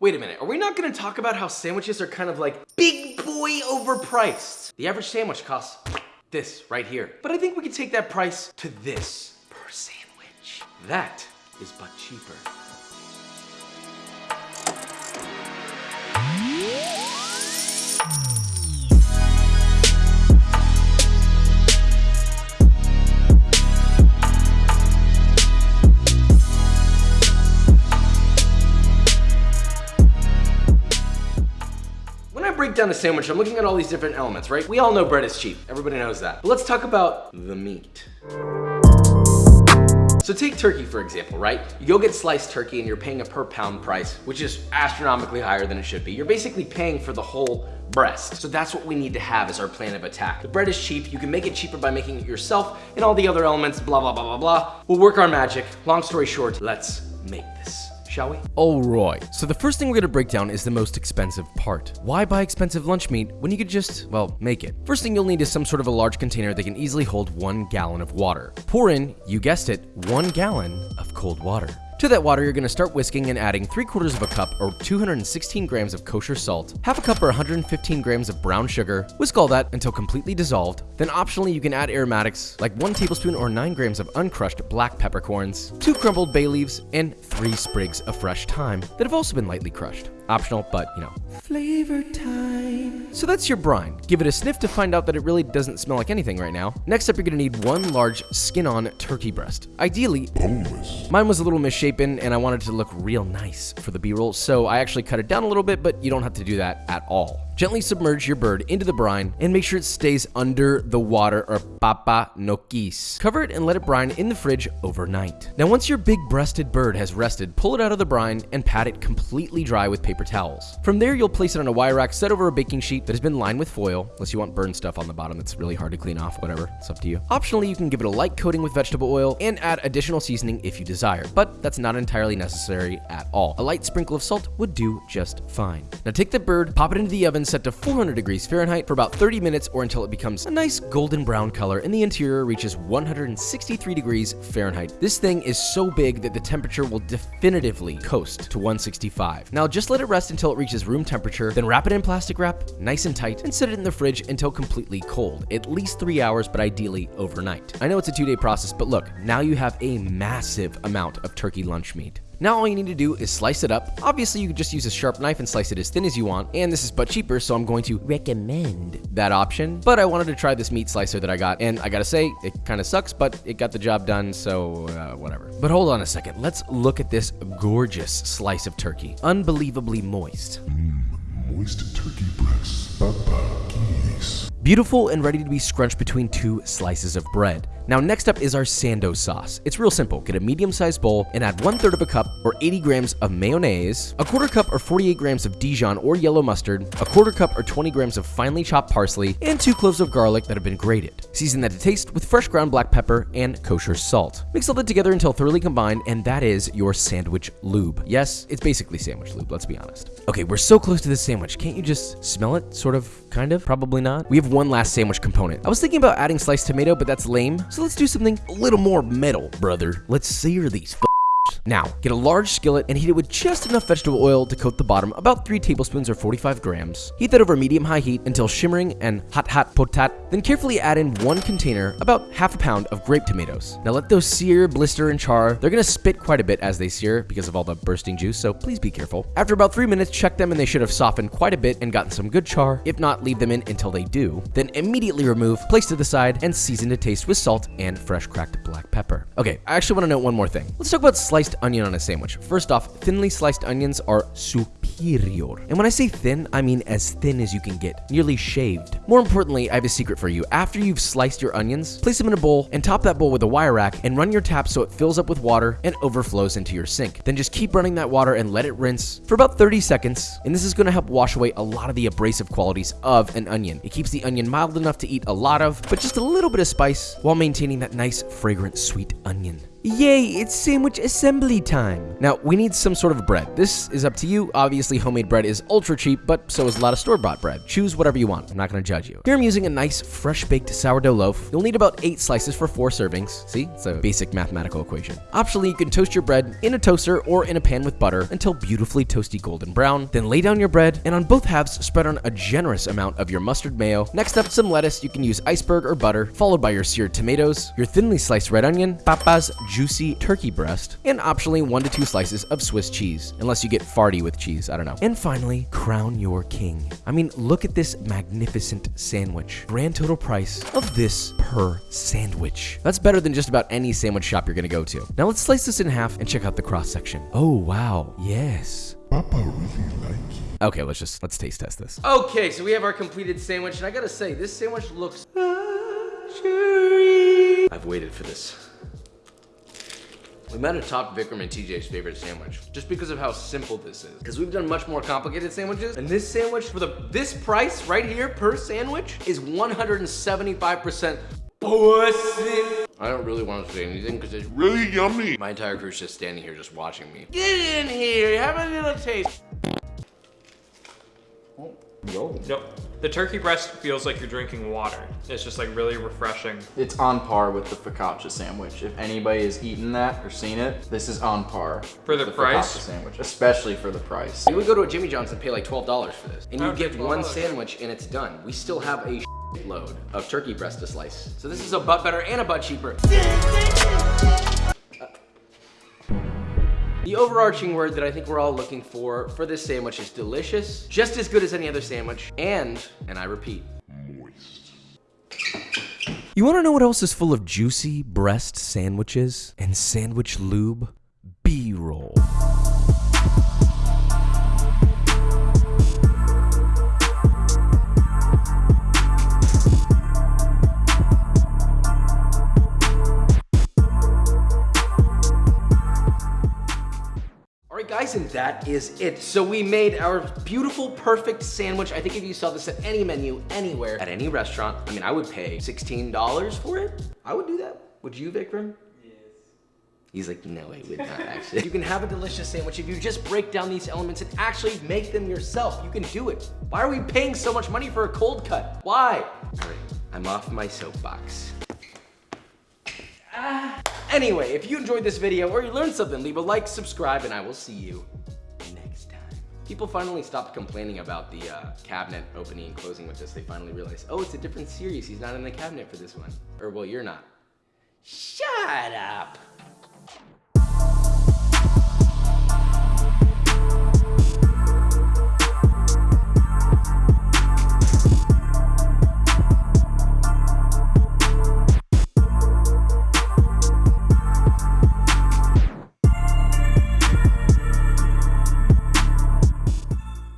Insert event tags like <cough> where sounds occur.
Wait a minute, are we not gonna talk about how sandwiches are kind of like big boy overpriced? The average sandwich costs this right here. But I think we can take that price to this per sandwich. That is but cheaper. Break down a sandwich, I'm looking at all these different elements, right? We all know bread is cheap. Everybody knows that. But let's talk about the meat. So take turkey for example, right? You go get sliced turkey and you're paying a per pound price, which is astronomically higher than it should be. You're basically paying for the whole breast. So that's what we need to have as our plan of attack. The bread is cheap. You can make it cheaper by making it yourself and all the other elements, blah, blah, blah, blah, blah. We'll work our magic. Long story short, let's make this shall we? Alright, so the first thing we're gonna break down is the most expensive part. Why buy expensive lunch meat when you could just, well, make it? First thing you'll need is some sort of a large container that can easily hold one gallon of water. Pour in, you guessed it, one gallon of cold water. To that water, you're gonna start whisking and adding 3 quarters of a cup or 216 grams of kosher salt, half a cup or 115 grams of brown sugar, whisk all that until completely dissolved. Then optionally, you can add aromatics like 1 tablespoon or 9 grams of uncrushed black peppercorns, 2 crumbled bay leaves, and 3 sprigs of fresh thyme that have also been lightly crushed. Optional, but you know. Flavor time. So that's your brine. Give it a sniff to find out that it really doesn't smell like anything right now. Next up, you're gonna need one large skin-on turkey breast. Ideally, boneless. Mine was a little misshapen and I wanted to look real nice for the B-roll, so I actually cut it down a little bit, but you don't have to do that at all. Gently submerge your bird into the brine and make sure it stays under the water or papa no. Cover it and let it brine in the fridge overnight. Now once your big breasted bird has rested, pull it out of the brine and pat it completely dry with paper towels. From there you'll place it on a wire rack set over a baking sheet that has been lined with foil, unless you want burned stuff on the bottom that's really hard to clean off, whatever, it's up to you. Optionally you can give it a light coating with vegetable oil and add additional seasoning if you desire, but that's not entirely necessary at all. A light sprinkle of salt would do just fine. Now take the bird, pop it into the oven set to 400 degrees Fahrenheit for about 30 minutes or until it becomes a nice golden brown color and the interior reaches 163 degrees Fahrenheit. This thing is so big that the temperature will definitively coast to 165. Now just let it rest until it reaches room temperature, then wrap it in plastic wrap, nice and tight, and set it in the fridge until completely cold, at least three hours, but ideally overnight. I know it's a two day process, but look, now you have a massive amount of turkey lunch meat. Now all you need to do is slice it up. Obviously, you could just use a sharp knife and slice it as thin as you want, and this is but cheaper, so I'm going to recommend that option. But I wanted to try this meat slicer that I got, and I gotta say, it kind of sucks, but it got the job done, so uh, whatever. But hold on a second, let's look at this gorgeous slice of turkey. Unbelievably moist. Moist turkey breasts. Beautiful and ready to be scrunched between two slices of bread. Now next up is our sando sauce. It's real simple. Get a medium-sized bowl and add one third of a cup or 80 grams of mayonnaise, a quarter cup or 48 grams of Dijon or yellow mustard, a quarter cup or 20 grams of finely chopped parsley, and two cloves of garlic that have been grated. Season that to taste with fresh ground black pepper and kosher salt. Mix all that together until thoroughly combined and that is your sandwich lube. Yes, it's basically sandwich lube, let's be honest. Okay, we're so close to this sandwich. Can't you just smell it? Sort of, kind of, probably not. We have one last sandwich component. I was thinking about adding sliced tomato, but that's lame. So let's do something a little more metal, brother. Let's sear these now, get a large skillet and heat it with just enough vegetable oil to coat the bottom, about 3 tablespoons or 45 grams. Heat that over medium-high heat until shimmering and hot hot potat. Then carefully add in one container, about half a pound of grape tomatoes. Now let those sear, blister, and char. They're gonna spit quite a bit as they sear because of all the bursting juice, so please be careful. After about 3 minutes, check them and they should have softened quite a bit and gotten some good char. If not, leave them in until they do. Then immediately remove, place to the side, and season to taste with salt and fresh cracked black pepper. Okay, I actually want to note one more thing. Let's talk about sliced onion on a sandwich. First off, thinly sliced onions are superior. And when I say thin, I mean as thin as you can get, nearly shaved. More importantly, I have a secret for you. After you've sliced your onions, place them in a bowl and top that bowl with a wire rack and run your tap so it fills up with water and overflows into your sink. Then just keep running that water and let it rinse for about 30 seconds. And this is gonna help wash away a lot of the abrasive qualities of an onion. It keeps the onion mild enough to eat a lot of, but just a little bit of spice while maintaining that nice, fragrant, sweet onion Yay, it's sandwich assembly time. Now, we need some sort of bread. This is up to you. Obviously, homemade bread is ultra cheap, but so is a lot of store-bought bread. Choose whatever you want. I'm not gonna judge you. Here I'm using a nice, fresh-baked sourdough loaf. You'll need about eight slices for four servings. See, it's a basic mathematical equation. Optionally, you can toast your bread in a toaster or in a pan with butter until beautifully toasty golden brown. Then lay down your bread, and on both halves, spread on a generous amount of your mustard mayo. Next up, some lettuce. You can use iceberg or butter, followed by your seared tomatoes, your thinly sliced red onion, papa's juicy turkey breast, and optionally one to two slices of Swiss cheese, unless you get farty with cheese, I don't know. And finally, crown your king. I mean, look at this magnificent sandwich. Grand total price of this per sandwich. That's better than just about any sandwich shop you're gonna go to. Now let's slice this in half and check out the cross section. Oh, wow. Yes. Papa really like you. Okay, let's just, let's taste test this. Okay, so we have our completed sandwich, and I gotta say, this sandwich looks luxury. I've waited for this. We might have topped Vikram and TJ's favorite sandwich just because of how simple this is. Because we've done much more complicated sandwiches, and this sandwich for the this price right here per sandwich is 175% pussy. I don't really want to say anything because it's Really yummy. my entire crew's just standing here just watching me. Get in here, have a little taste. Yo. Yep. The turkey breast feels like you're drinking water. It's just like really refreshing. It's on par with the focaccia sandwich. If anybody has eaten that or seen it, this is on par For the with price? focaccia sandwich, especially for the price. You would go to a Jimmy John's and pay like $12 for this. And you get $12. one sandwich and it's done. We still have a load of turkey breast to slice. So this is a butt better and a butt cheaper. The overarching word that I think we're all looking for for this sandwich is delicious, just as good as any other sandwich, and, and I repeat, Moist. You wanna know what else is full of juicy breast sandwiches and sandwich lube? B-roll. That is it. So we made our beautiful, perfect sandwich. I think if you saw this at any menu, anywhere, at any restaurant, I mean, I would pay $16 for it. I would do that. Would you, Vikram? Yes. He's like, no, I would not <laughs> actually. you can have a delicious sandwich if you just break down these elements and actually make them yourself. You can do it. Why are we paying so much money for a cold cut? Why? All right, I'm off my soapbox. Ah. Anyway, if you enjoyed this video or you learned something, leave a like, subscribe, and I will see you next time. People finally stopped complaining about the uh, cabinet opening and closing with this. They finally realized, oh, it's a different series. He's not in the cabinet for this one. Or, well, you're not. Shut up.